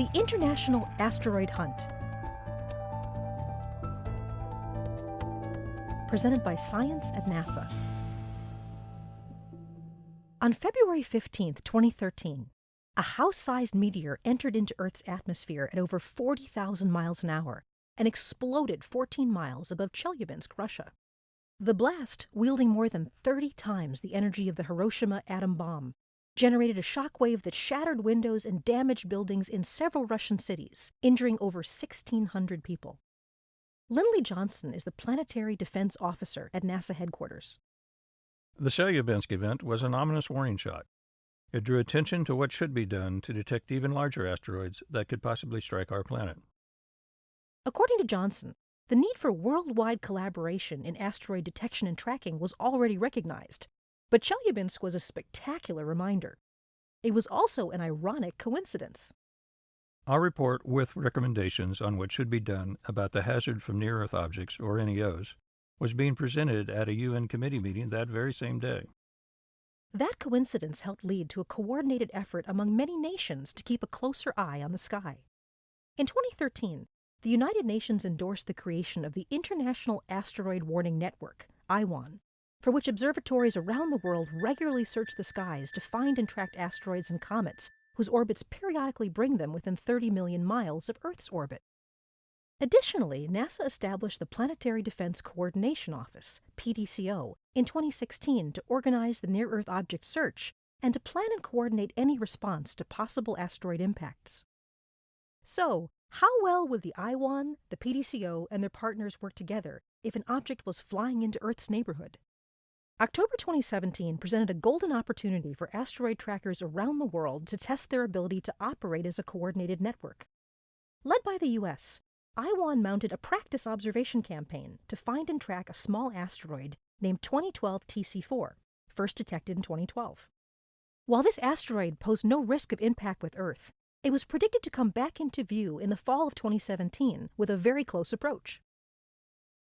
The International Asteroid Hunt. Presented by Science at NASA. On February 15, 2013, a house sized meteor entered into Earth's atmosphere at over 40,000 miles an hour and exploded 14 miles above Chelyabinsk, Russia. The blast, wielding more than 30 times the energy of the Hiroshima atom bomb, generated a shockwave that shattered windows and damaged buildings in several Russian cities, injuring over 1,600 people. Lindley Johnson is the Planetary Defense Officer at NASA headquarters. The Chelyabinsk event was an ominous warning shot. It drew attention to what should be done to detect even larger asteroids that could possibly strike our planet. According to Johnson, the need for worldwide collaboration in asteroid detection and tracking was already recognized, but Chelyabinsk was a spectacular reminder. It was also an ironic coincidence. Our report with recommendations on what should be done about the hazard from near Earth objects, or NEOs, was being presented at a UN committee meeting that very same day. That coincidence helped lead to a coordinated effort among many nations to keep a closer eye on the sky. In 2013, the United Nations endorsed the creation of the International Asteroid Warning Network, IAWN, for which observatories around the world regularly search the skies to find and track asteroids and comets whose orbits periodically bring them within 30 million miles of Earth's orbit. Additionally, NASA established the Planetary Defense Coordination Office, PDCO, in 2016 to organize the near Earth object search and to plan and coordinate any response to possible asteroid impacts. So, how well would the IAWN, the PDCO, and their partners work together if an object was flying into Earth's neighborhood? October 2017 presented a golden opportunity for asteroid trackers around the world to test their ability to operate as a coordinated network. Led by the U.S., IAWN mounted a practice observation campaign to find and track a small asteroid named 2012 TC4, first detected in 2012. While this asteroid posed no risk of impact with Earth, it was predicted to come back into view in the fall of 2017 with a very close approach.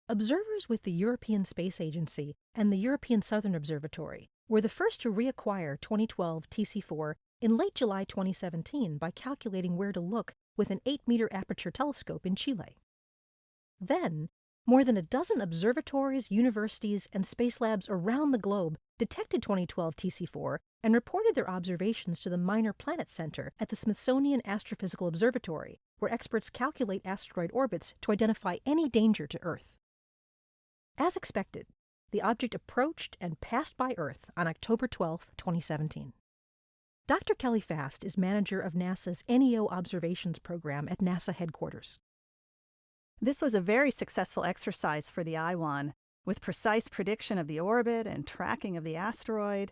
Observers with the European Space Agency and the European Southern Observatory were the first to reacquire 2012 TC4 in late July 2017 by calculating where to look with an 8 meter aperture telescope in Chile. Then, more than a dozen observatories, universities, and space labs around the globe detected 2012 TC4 and reported their observations to the Minor Planet Center at the Smithsonian Astrophysical Observatory, where experts calculate asteroid orbits to identify any danger to Earth. As expected, the object approached and passed by Earth on October 12, 2017. Dr. Kelly Fast is manager of NASA's NEO Observations Program at NASA headquarters. This was a very successful exercise for the IAWN, with precise prediction of the orbit and tracking of the asteroid.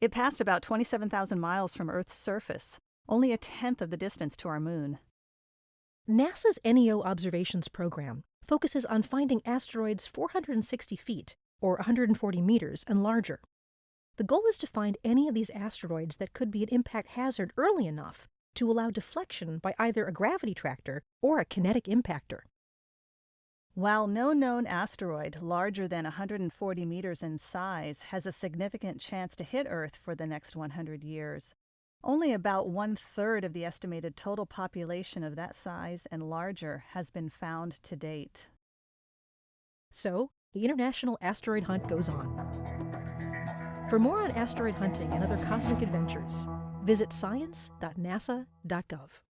It passed about 27,000 miles from Earth's surface, only a tenth of the distance to our moon. NASA's NEO Observations Program focuses on finding asteroids 460 feet, or 140 meters, and larger. The goal is to find any of these asteroids that could be an impact hazard early enough to allow deflection by either a gravity tractor or a kinetic impactor. While no known asteroid larger than 140 meters in size has a significant chance to hit Earth for the next 100 years, only about one third of the estimated total population of that size and larger has been found to date. So, the International Asteroid Hunt goes on. For more on asteroid hunting and other cosmic adventures, visit science.nasa.gov.